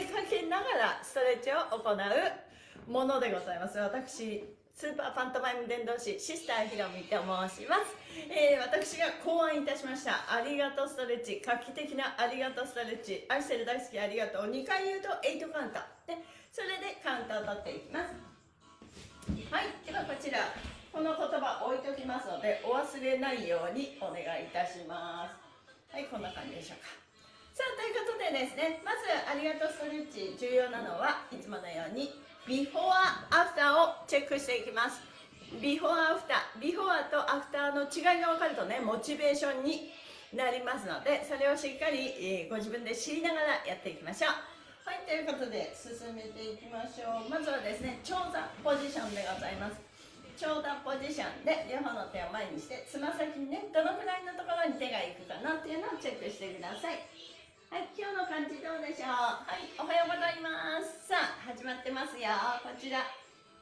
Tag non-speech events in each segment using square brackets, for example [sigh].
投げかけながらストレッチを行うものでございます。私スーパーパントマイム伝道師シスターひろみと申します、えー、私が考案いたしましたありがとうストレッチ画期的なありがとうストレッチ愛してる大好きありがとう2回言うと8カウント。でそれでカウントを取っていきます。はいではこちらこの言葉置いときますのでお忘れないようにお願いいたします。はいこんな感じでしょうか。さあということでですねまずありがとうストレッチ重要なのはいつものようにビフォーアフターをチェックしていきます。ビフォーアフタービフォーとアフターの違いが分かるとねモチベーションになりますのでそれをしっかり、えご自分で知りながらやっていきましょう。はいということで進めていきましょう。まずはですね長座ポジションでございます。長座ポジションで両方の手を前にしてつま先にねどのくらいのところに手がいくかなっていうのをチェックしてください。はい、今日の感じどうでしょう？はい、おはようございます。さあ、始まってますよ。こちら。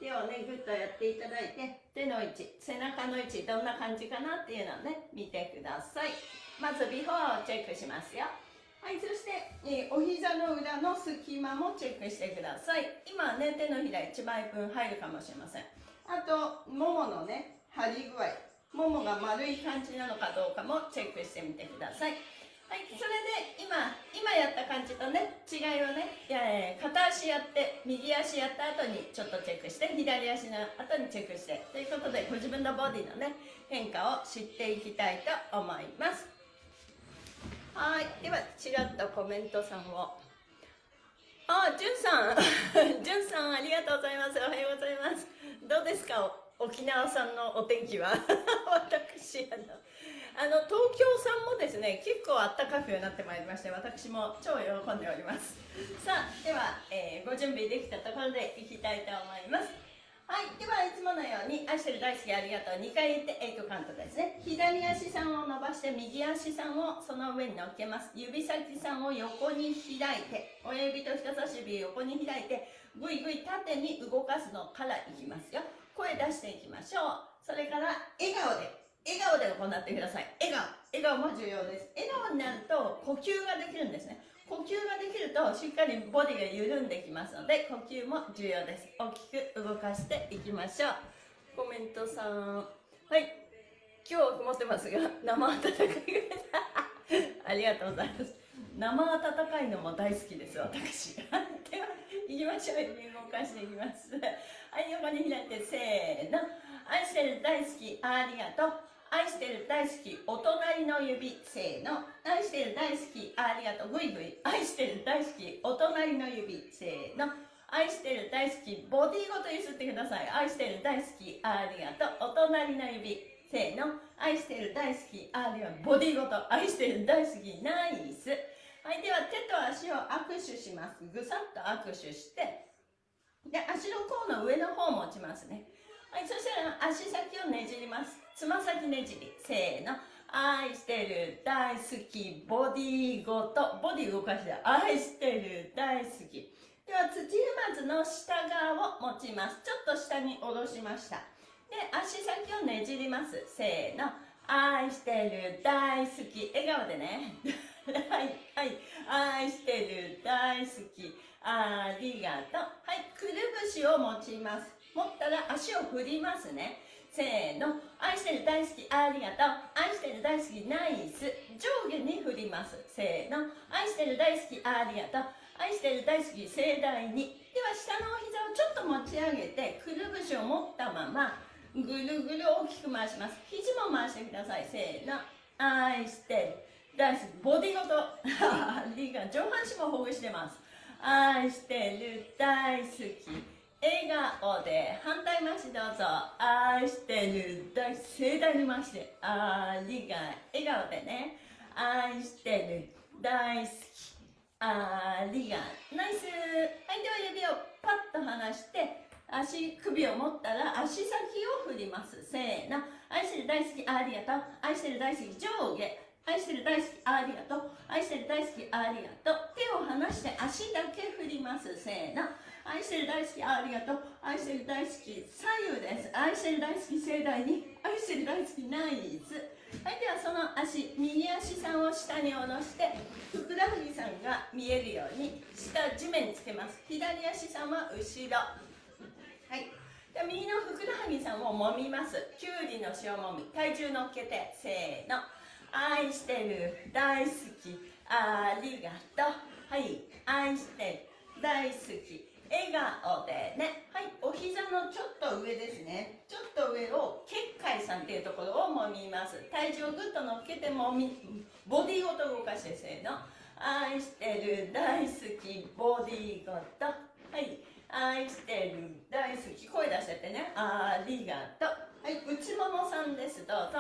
手をね、ぐっとやっていただいて手の位置、背中の位置どんな感じかなっていうのをね見てください。まずビフォーをチェックしますよ。はい、そして、えー、お膝の裏の隙間もチェックしてください。今ね、手のひら1枚分入るかもしれません。あと、もものね、張り具合。ももが丸い感じなのかどうかもチェックしてみてください。はいそれで今今やった感じとね違いをねいや片足やって右足やった後にちょっとチェックして左足の後にチェックしてということでご自分のボディのね変化を知っていきたいと思います。はいではちらっとコメントさんを。あ、じゅんさん。じゅんさんありがとうございます。おはようございます。どうですか？沖縄さんのお天気は？[laughs] 私あのあの東京さんもですね結構あったかくなってまいりまして私も超喜んでおります。さあでは、えー、ご準備できたところでいきたいと思います。はいではいつものように愛してる大好きありがとう2回言って8カウントですね。左足さんを伸ばして右足さんをその上に乗っけます。指先さんを横に開いて親指と人差し指横に開いてぐいぐい縦に動かすのからいきますよ。声出していきましょう。それから笑顔で。笑顔で行ってください。笑顔。笑顔も重要です。笑顔になると呼吸ができるんですね。呼吸ができるとしっかりボディが緩んできますので呼吸も重要です。大きく動かしていきましょう。コメントさん。はい。今日曇ってますが生温かい [laughs] ありがとうございます。生温かいのも大好きです私。[laughs] では行きましょう。動かしていきます。はい横に開いてせーの。愛してる大好き。ありがとう。愛してる大好きお隣の指せーの。愛してる大好きありがとう。ぐいぐい。愛してる大好きお隣の指せーの。愛してる大好きボディごとゆすってください。愛してる大好きありがとう。お隣の指せーの。愛してる大好きありがとうボディごと。愛してる大好きナイス。はいでは手と足を握手します。ぐさっと握手して。で足の甲の上の方を持ちますね。はい、そしたら足先をねじります。つま先ねじり。せーの。愛してる、大好き、ボディごと、ボディ動かして、愛してる、大好き。では、土踏まずの下側を持ちます。ちょっと下に下ろしました。で、足先をねじります。せーの。愛してる、大好き。笑顔でね。はい、はい。愛してる、大好き。ありがとう。はい、くるぶしを持ちます。持ったら足を振りますねせーの愛してる大好きありがとう。愛してる大好きナイス。上下に振ります。せーの。愛してる大好きありがとう。愛してる大好き盛大に。では下のお膝をちょっと持ち上げてくるぶしを持ったままぐるぐる大きく回します。肘も回してください。せーの。愛してる大好き。ボディごと。[laughs] ありが上半身もほぐしてます。愛してる大好き。笑顔で反対回しどうぞ。愛してる大盛大に回してありが笑顔でね。愛してる大好き。ありがナイス。はいでは指をパッと離して足首を持ったら足先を振ります。せーの。愛してる大好きありがと。う愛してる大好き上下愛してる大好きありがと。う愛してる大好きありがと。う手を離して足だけ振ります。せーの。愛してる大好きありがとう。愛してる大好き左右です。愛してる大好き盛大に。愛してる大好きナイスはいではその足右足さんを下に下ろしてふくらはぎさんが見えるように下地面につけます。左足さんは後ろ。はい。で右のふくらはぎさんを揉みます。きゅうりの塩もみ。体重乗っけて。せーの。愛してる大好きありがとう。はい。愛してる大好き笑顔でね。はい。お膝のちょっと上ですね。ちょっと上を結界さんっていうところを揉みます。体重をぐっと乗っけてもみボディごと動かしてせーの。愛してる大好きボディごと。はい。愛してる大好き。声出しててね。ありがとう。はい。内ももさんです。どうぞ。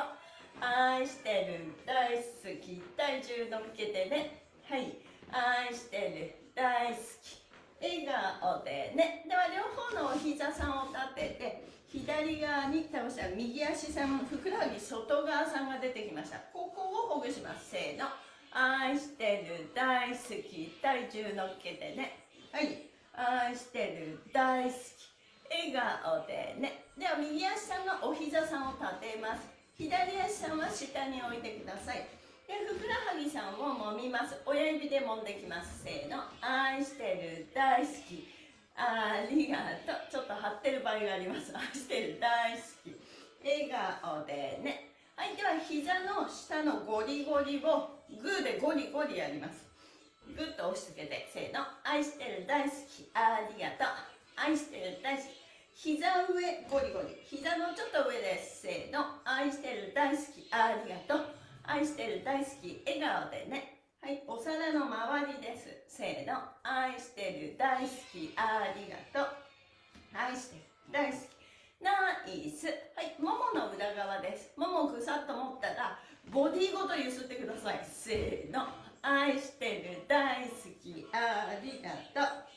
愛してる大好き。体重乗っけてね。はい。愛してる大好き。笑顔でね。では両方のお膝さんを立てて左側に倒したら右足さんふくらはぎ外側さんが出てきました。ここをほぐします。せーの。愛してる大好き体重乗っけてね。はい。愛してる大好き笑顔でね。では右足さんがお膝さんを立てます。左足さんは下に置いてください。でふくらはぎさんを揉みます。親指で揉んできます。せーの。愛してる大好き。ありがとう。ちょっと張ってる場合があります。愛してる大好き。笑顔でね。はいでは膝の下のゴリゴリをグーでゴリゴリやります。グッと押し付けて。せーの。愛してる大好き。ありがとう。愛してる大好き。膝上ゴリゴリ。膝のちょっと上です。せーの。愛してる大好き。ありがとう。愛してる大好き笑顔でね。はいお皿の周りです。せーの。愛してる大好きありがとう。愛してる大好き。ナイス。はいももの裏側です。ももをぐさっと持ったらボディごとゆすってください。せーの。愛してる大好きありがとう。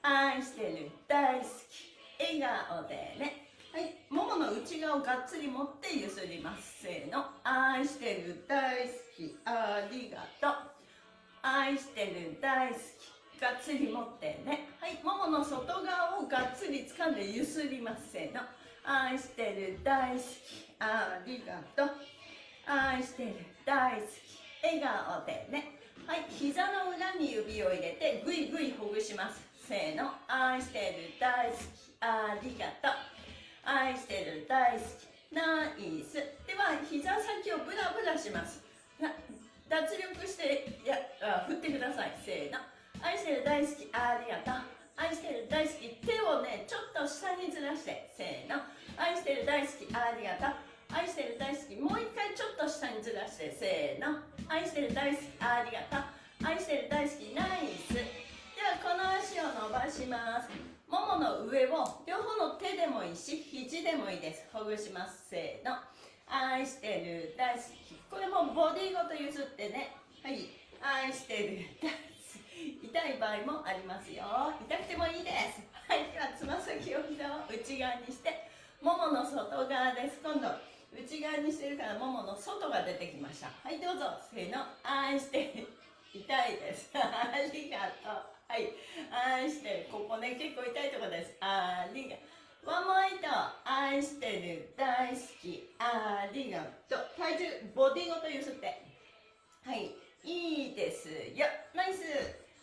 愛してる大好き笑顔でね。はい、ももの内側をがっつり持ってゆすります。せーの。愛してる大好き。ありがとう。愛してる大好き。がっつり持ってね。はい。ももの外側をがっつり掴んでゆすります。せーの。愛してる大好き。ありがとう。愛してる大好き。笑顔でね。はい。膝の裏に指を入れてぐいぐいほぐします。せーの。愛してる大好き。ありがとう。愛してる大好き。ナイス。では膝先をブラブラします。脱力してや振ってください。せーの。愛してる大好きありがとう。愛してる大好き手をねちょっと下にずらして。せーの。愛してる大好きありがとう。愛してる大好きもう一回ちょっと下にずらして。せーの。愛してる大好きありがとう。愛してる大好きナイス。の上を両方の手でもいいし肘でもいいです。ほぐします。せーの。愛してる。大好き。これもボディごとゆすってね。はい。愛してる。大好き。痛い場合もありますよ。痛くてもいいです。はい。ではつま先を膝を内側にしてももの外側です。今度内側にしてるからももの外が出てきました。はいどうぞ。せーの。愛してる。痛いです。[laughs] ありがとう。はい。愛してる。ここね、結構痛いところです。ありがワンモイト。愛してる。大好き。ありがとう。体重、ボディごとゆすって。はい。いいですよ。ナイス。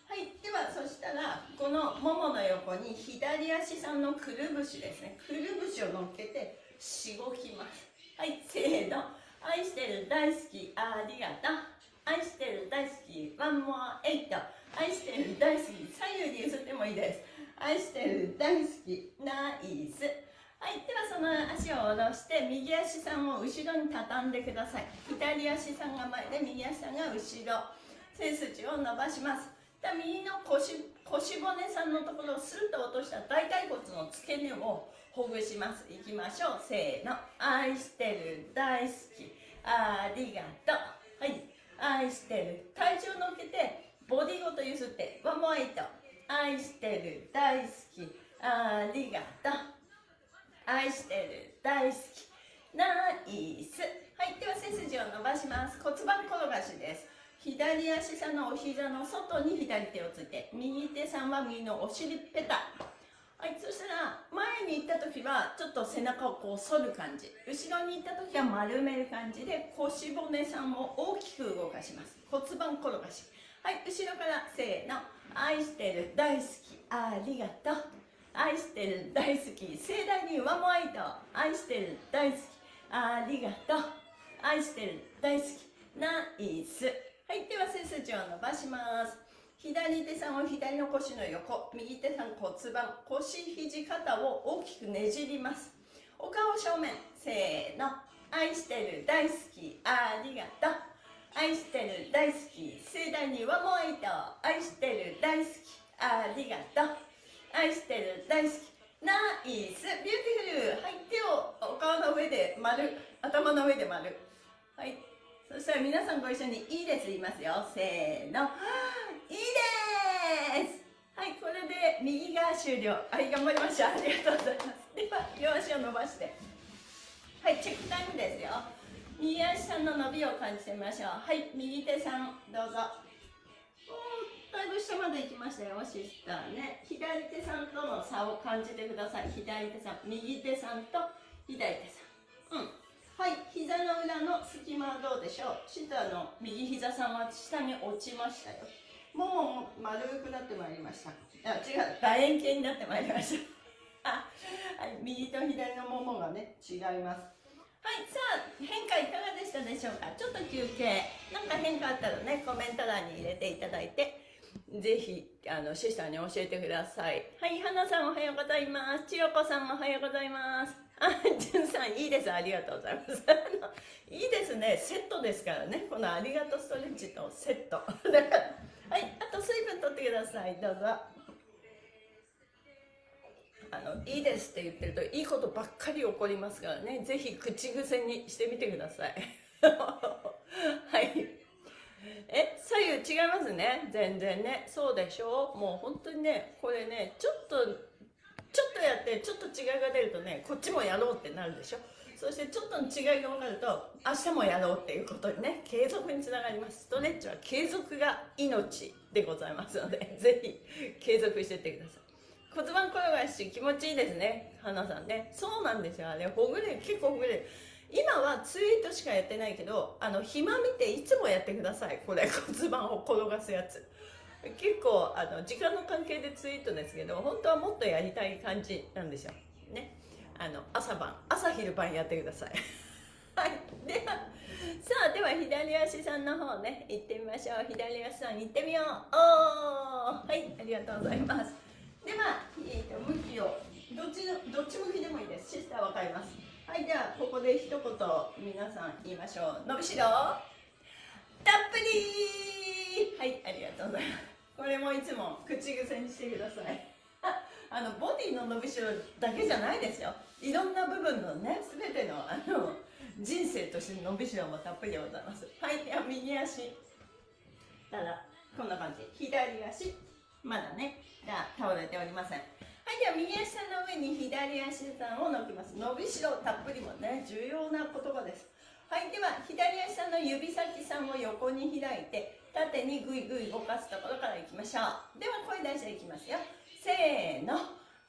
はい。では、そしたら、このももの横に左足さんのくるぶしですね。くるぶしを乗っけて、しごきます。はい。せーの。愛してる。大好き。ありがとう。愛してる。大好き。ワンモアエイト。愛してる大好き。左右に譲ってもいいです愛してる大好き。ナイスはいではその足を下ろして右足さんを後ろに畳んでください左足さんが前で右足さんが後ろ背筋を伸ばしますで右の腰腰骨さんのところをスルッと落とした大腿骨の付け根をほぐしますいき。ましょうせーの愛してる大好き。ありがとうはい愛してる体重を乗っけてボディごとゆすってワンモアイト。愛してる大好き。ありがとう。愛してる大好き。ナイス。はいでは背筋を伸ばします。骨盤転がしです。左足さんのお膝の外に左手をついて右手さんは右のお尻ペタ。はいそしたら前に行った時はちょっと背中をこう反る感じ。後ろに行った時は丸める感じで腰骨さんを大きく動かします。骨盤転がし。はい後ろからせーの。愛してる大好きありがとう。愛してる大好き盛大にワモアイト愛してる大好きありがとう。愛してる大好きナイス。はいでは背筋を伸ばします。左手さんを左の腰の横。右手さん骨盤。腰肘肩を大きくねじります。お顔正面。せーの。愛してる大好きありがとう。愛してる大好き。盛大にワモアイト愛してる大好き。ありがとう。愛してる大好き。ナイス。ビューティフル。はい。手をお顔の上で丸。頭の上で丸。はい。そしたら皆さんご一緒にいいです。言いますよ。せーの。いいです。はい。これで右が終了。はい。頑張りました。ありがとうございます。では両足を伸ばして。はい。チェックタイムですよ。右足さんの伸びを感じてみましょう。はい右手さんどうぞ。だいぶ下まで行きましたよシスターね。左手さんとの差を感じてください。左手さん右手さんと左手さん。うん。はい膝の裏の隙間はどうでしょう。シスターの右膝さんは下に落ちましたよ。もも丸くなってまいりました。あ違う楕円形になってまいりました。あ、はい、右と左のももがね違います。はいさあ変化いかがでしたでしょうか？ちょっと休憩。なんか変化あったらねコメント欄に入れていただいてぜひあのシスターに教えてください。はい花さんおはようございます。千代子さんもおはようございます。あ、じゅんさんいいです。ありがとうございます。[laughs] いいですね。セットですからね。このありがとうストレッチとセット。[laughs] はいあと水分取ってください。どうぞ。あのいいですって言ってるといいことばっかり起こりますからね。ぜひ口癖にしてみてください。[laughs] はい。え左右違いますね。全然ね。そうでしょ？もう本当にねこれねちょっとちょっとやってちょっと違いが出るとねこっちもやろうってなるでしょ？そしてちょっとの違いが分かると明日もやろうっていうことにね継続につながります。ストレッチは継続が命でございますのでぜひ継続していってください。骨盤転がし気持ちいいですね。花さんね。そうなんですよ。あれほぐれ結構ほぐれ。る今はツイートしかやってないけどあの暇見ていつもやってください。これ骨盤を転がすやつ。結構あの時間の関係でツイートですけど本当はもっとやりたい感じなんですよ。ね。あの朝晩朝昼晩やってください。[laughs] はい。ではさあでは左足さんの方ね。行ってみましょう。左足さん行ってみよう。おー。はいありがとうございます。では、えーと、向きをどっちのどっち向きでもいいです。シスター分かります。はいではここで一言皆さん言いましょう。伸びしろ。たっぷり。はいありがとうございます。これもいつも口癖にしてください。[laughs] あのボディの伸びしろだけじゃないですよ。いろんな部分のね全てのあの人生として伸びしろもたっぷりでございます。はいでは右足。ただこんな感じ。左足。まだねが倒れておりません。はいでは右足の上に左足さんを乗きます。伸びしろたっぷりもね重要な言葉です。はいでは左足の指先さんを横に開いて縦にぐいぐい動かすところからいきましょう。では声出していきますよ。せーの。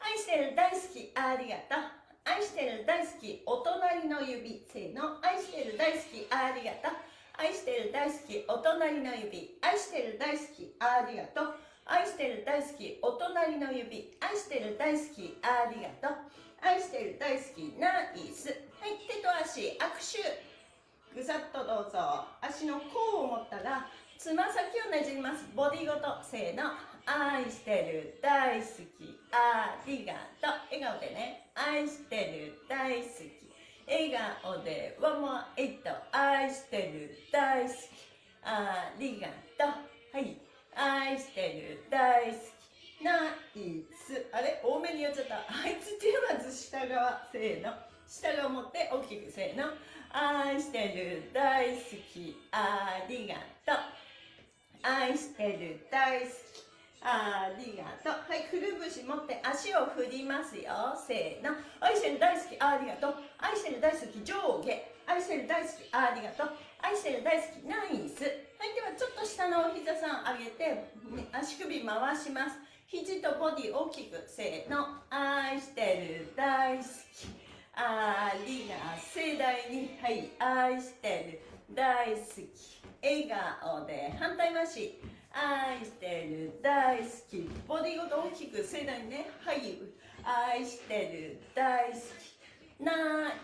愛してる大好きありがとう。愛してる大好きお隣の指。せーの。愛してる大好きありがとう。愛してる大好きお隣の指。愛してる大好きありがとう。愛してる大好きお隣の指。愛してる大好きありがとう。愛してる大好きナイス。はい手と足握手。ぐさっとどうぞ。足の甲を持ったらつま先をねじります。ボディごとせーの。愛してる大好きありがとう。笑顔でね。愛してる大好き。笑顔でワンモアエイト。愛してる大好きありがとう。はい。愛してる大好きナイス。あれ？多めにやっちゃった。あいつ手まず下側せーの。下側持って大きくせーの。愛してる大好きありがとう。愛してる大好きありがとう。はいくるぶし持って足を振りますよ。せーの。愛してる大好きありがとう。愛してる大好き上下。愛してる大好きありがとう。愛してる大好きナイス。はいではちょっと下のお膝さん上げて足首回します。肘とボディ大きくせーの愛してる大好き。ありが盛大に。はい愛してる大好き。笑顔で反対回し。愛してる大好き。ボディごと大きく盛大にね。はい愛してる大好き。ナ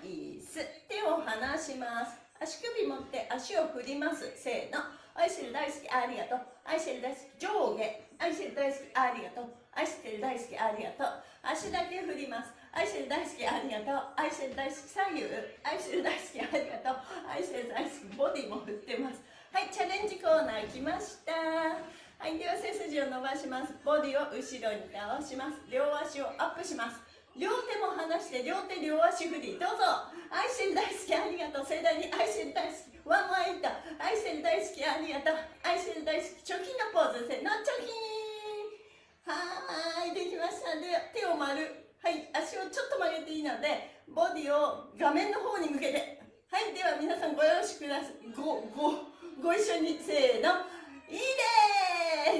イス。手を離します足首持って足を振ります。せーの。愛してる大好きありがとう。愛してる大好き上下。愛してる大好きありがとう。愛してる大好きありがとう。足だけ振ります。愛してる大好きありがとう。愛してる大好き左右。愛してる大好きありがとう。愛してる大好きボディも振ってます。はいチャレンジコーナー来ました。はいでは背筋を伸ばします。ボディを後ろに倒します。両足をアップします。両手も離して両手両足振りどうぞ。愛してる大好きありがとう。盛大に愛してる大好き。ワンワンイット。愛してる大好きありがとう。愛してる大好き。チョキのポーズせのチョキ。はーいできました。で手を丸。はい足をちょっと曲げていいのでボディを画面の方に向けて。はいでは皆さんごよろしください。ごごご一緒に。せーの。いい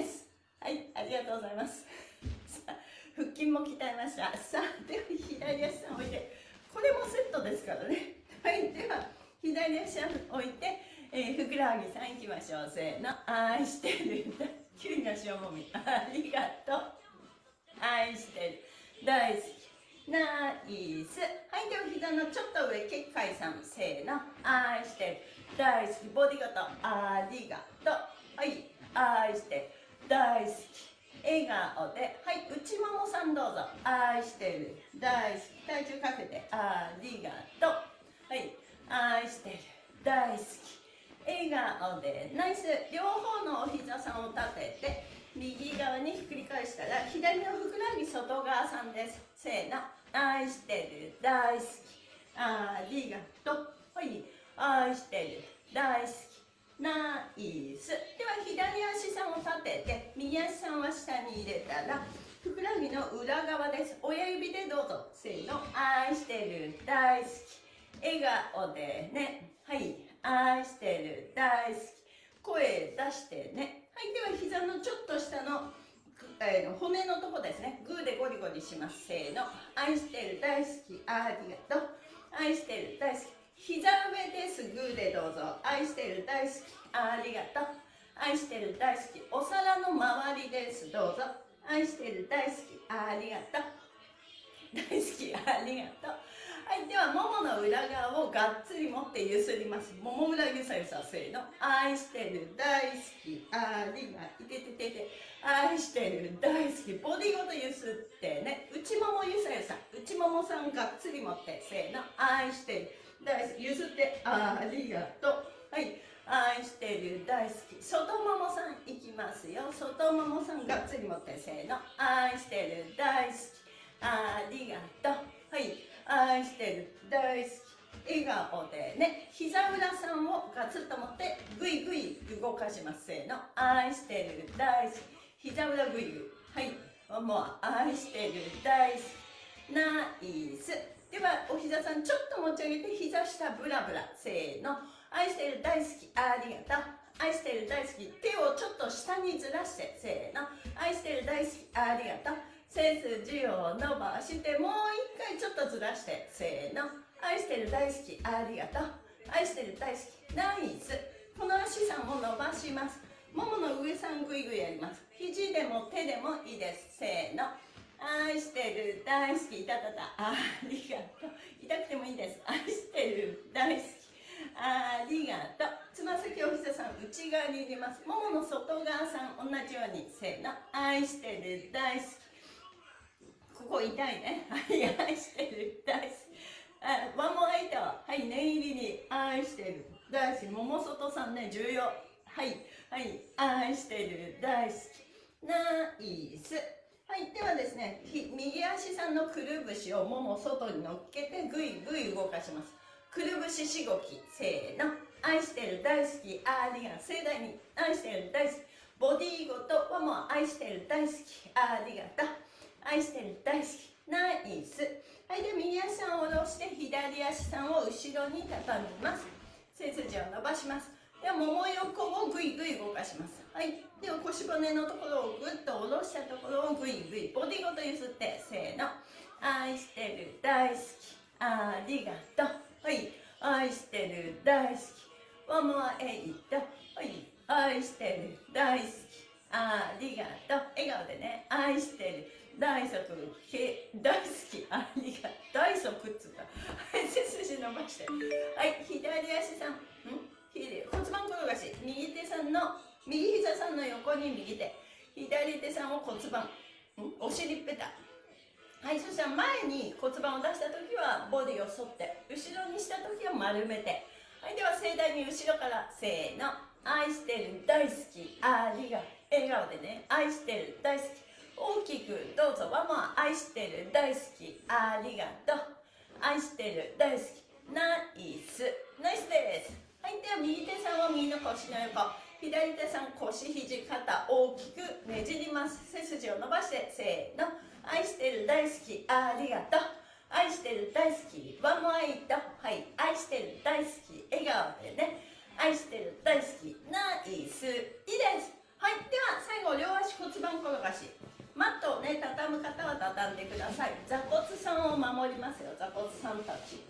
です。はいありがとうございます。筋も鍛えました。さあでは左足さん置いてこれもセットですからね。はいでは左足さん置いて、えー、ふくらはぎさんいきましょう。せーの。愛してる。急な塩もみ。ありがとう。愛してる。大好き。ナイス。はいでは膝のちょっと上結界さん。せーの。愛してる。大好き。ボディごと。ありがとう。はい。愛してる。大好き。笑顔ではい内ももさんどうぞ。愛してる。大好き。体重かけて。ありがとう。はい。愛してる。大好き。笑顔で。ナイス。両方のお膝さんを立てて右側にひっくり返したら左のふくらはぎ外側さんです。せーの。愛してる。大好き。ありがとう。はい。愛してる。大好き。ナイス。では左足さんを立てて右足さんは下に入れたらふくらはぎの裏側です。親指でどうぞ。せーの。愛してる。大好き。笑顔でね。はい。愛してる。大好き。声出してね。はい。では膝のちょっと下のえー、骨のとこですね。グーでゴリゴリします。せーの。愛してる。大好き。ありがとう。愛してる。大好き。膝上ですグーでどうぞ。愛してる大好き。ありがとう。愛してる大好き。お皿の周りです。どうぞ。愛してる大好き。ありがとう。大好き。ありがとう。はいではももの裏側をがっつり持ってゆすります。もも裏ゆさゆさせーの。愛してる大好き。ありがいてててて愛してる大好き。ボディごとゆすってね。内ももゆさゆさ。内ももさんがっつり持ってせーの。愛してる。大好き。譲ってありがとう。はい。愛してる大好き。外ももさんいきますよ。外ももさんがっつり持ってせーの。愛してる大好き。ありがとう。はい。愛してる大好き。笑顔でね。膝裏さんをガツッと持ってグイグイ動かしますせーの。愛してる大好き。膝裏グイグイ。はい。もう愛してる大好き。ナイス。ではお膝さんちょっと持ち上げて膝下ブラブラせーの。愛してる大好き。ありがとう。愛してる大好き。手をちょっと下にずらしてせーの。愛してる大好き。ありがとう。背筋を伸ばしてもう一回ちょっとずらしてせーの。愛してる大好き。ありがとう。愛してる大好き。ナイス。この足さんを伸ばします。ももの上さんぐいぐいやります。肘でも手でもいいです。せーの。愛してる大好きいたたたありがとう痛くてもいいです愛してる大好きありがとうつま先お膝さん内側に入れますももの外側さん同じようにせーの愛してる大好きここ痛いねはい愛してる大好きあワンモアイトはい念入りに愛してる大好きもも外さんね重要はいはい愛してる大好きナイスはいではですね右足さんのくるぶしをもも外に乗っけてぐいぐい動かします。くるぶししごきせーの。愛してる大好きありが盛大に愛してる大好き。ボディーごとはもう愛してる大好き。ありがとう愛してる大好き。ナイス。はいで右足さんを下ろして左足さんを後ろに畳みます。背筋を伸ばします。ではもも横をぐいぐい動かします。はい。では腰骨のところをぐっと下ろしたところをぐいぐいボディごと揺すってせーの。愛してる大好き。ありがとう。はい。愛してる大好き。ワンモアエイトはい。愛してる大好き。ありがとう。笑顔でね。愛してる大足大好き。ありがとう。大足っつった。はい背筋伸ばして。はい。左足さん。ん？骨盤転がし。右手さんの右膝さんの横に右手。左手さんを骨盤。お尻ペタ。はいそしたら前に骨盤を出した時はボディを反って。後ろにした時は丸めて。はいでは盛大に後ろからせーの。愛してる大好きありがとう笑顔でね。愛してる大好き。大きくどうぞ。ワンモア愛してる大好き。ありがとう。愛してる大好き。ナイス。ナイスです。はいでは右手さんは右の腰の横。左手さん腰肘肩大きくねじります背筋を伸ばしてせーの愛してる大好き。ありがとう。愛してる大好き。ワンモアイト。はい。愛してる大好き。笑顔でね愛してる大好き。ナイスいいですはい。では最後両足骨盤転がし。マットをね畳む方は畳んでください。座骨さんを守りますよ。座骨さんたち。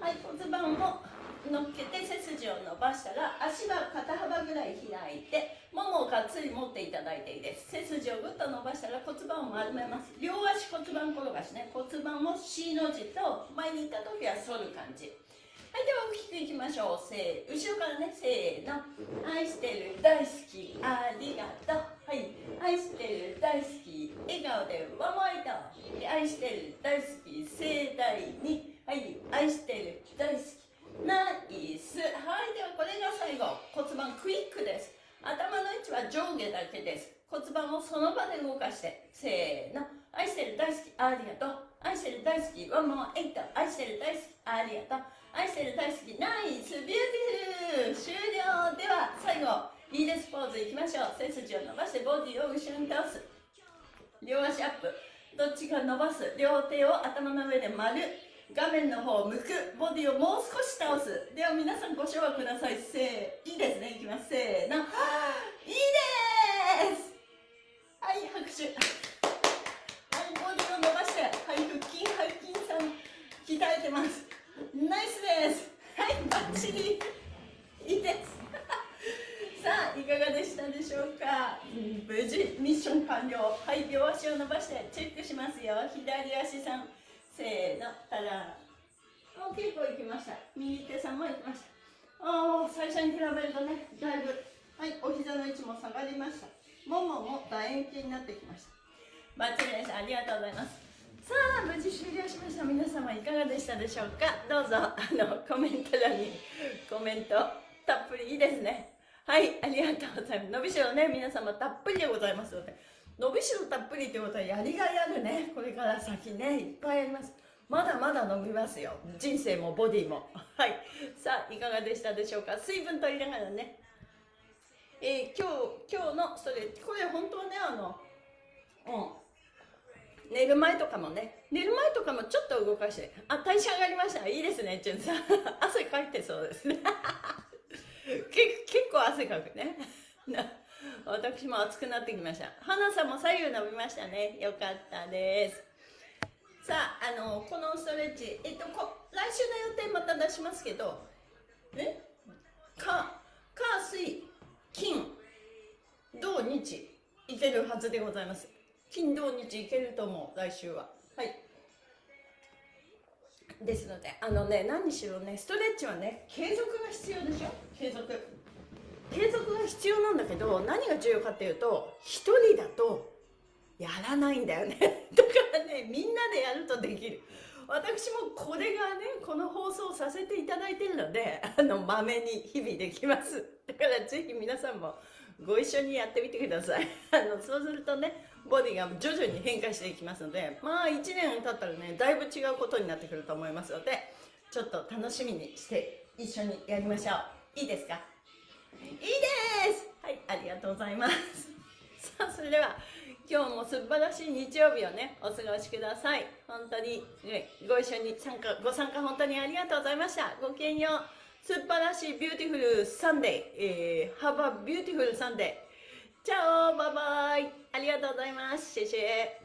はい。骨盤を乗っけて背筋を伸ばしたら足は肩幅ぐらい開いてももをがっつり持っていただいていいです。背筋をぐっと伸ばしたら骨盤を丸めます。両足骨盤転がしね。骨盤を C の字と前に行った時は反る感じ。はいでは大きくいきましょう。せー後ろからね。せーの。愛してる大好きありがとう。はい。愛してる大好き笑顔でワンモアイト愛してる大好き盛大に。はい。愛してる大好きナイスはいではこれが最後骨盤クイックです頭の位置は上下だけです。骨盤をその場で動かしてせーの。愛してる大好きありがとう愛してる大好きワンモアエイト。愛してる大好きありがとう愛してる大好きナイスビューティフル。終了。では最後いいです。ポーズいきましょう。背筋を伸ばしてボディを後ろに倒す。両足アップ。どっちか伸ばす？両手を頭の上で丸。画面の方を向くボディをもう少し倒す。では皆さんご唱和ください。せーいいですね。いきます。せーの。いいです。はい拍手。はいボディを伸ばして。はい腹筋背筋さん鍛えてます。ナイスです。はいバッチリ。いいです。[laughs] さあいかがでしたでしょうか、無事ミッション完了。はい両足を伸ばしてチェックしますよ。左足さん。せーのたらお結構いきました。右手さんもいきました。ああ最初に比べるとねだいぶはいお膝の位置も下がりました。ももも楕円形になってきました。バッチリです。ありがとうございます。さあ無事終了しました。皆様いかがでしたでしょうか？どうぞあのコメント欄にコメントたっぷりいいですね。はいありがとうございます。伸びしろね皆様たっぷりでございますので。伸びしろたっぷりということはやりがいあるね。これから先ね。いっぱいあります。まだまだ伸びますよ。人生もボディも。はい。さあいかがでしたでしょうか？水分取りながらね。えー、今日今日のそれこれ本当はねあのうん。寝る前とかもね。寝る前とかもちょっと動かして。あ代謝上がりました。いいですねじゅんさん。[laughs] 汗かいてそうです。[laughs] ね結構汗かくね私も暑くなってきました。花さんも左右伸びましたね。よかったです。さああのこのストレッチえっとこ来週の予定また出しますけどえ？か火水金土日いけるはずでございます。金土日いけると思う来週は。はい。ですのであのね何しろねストレッチはね継続が必要でしょ？継続。継続が必要なんだけど何が重要かっていうと1人だとやらないんだよね。[laughs] だからねみんなでやるとできる。私もこれがねこの放送させていただいてるのであのまめに日々できます。だからぜひ皆さんもご一緒にやってみてください。[laughs] あのそうするとねボディが徐々に変化していきますのでまあ1年経ったらねだいぶ違うことになってくると思いますのでちょっと楽しみにして一緒にやりましょう。いいですか？いいですはい、ありがとうございます。[laughs] さあ、それでは、今日も素晴らしい日曜日をね、お過ごしください。本当に、ね、ご一緒に参加、ご参加本当にありがとうございました。ごきげんよう。素晴らしいビューティフルサンデー。えー、Have a beautiful Sunday. Ciao バイバイありがとうございます。谢谢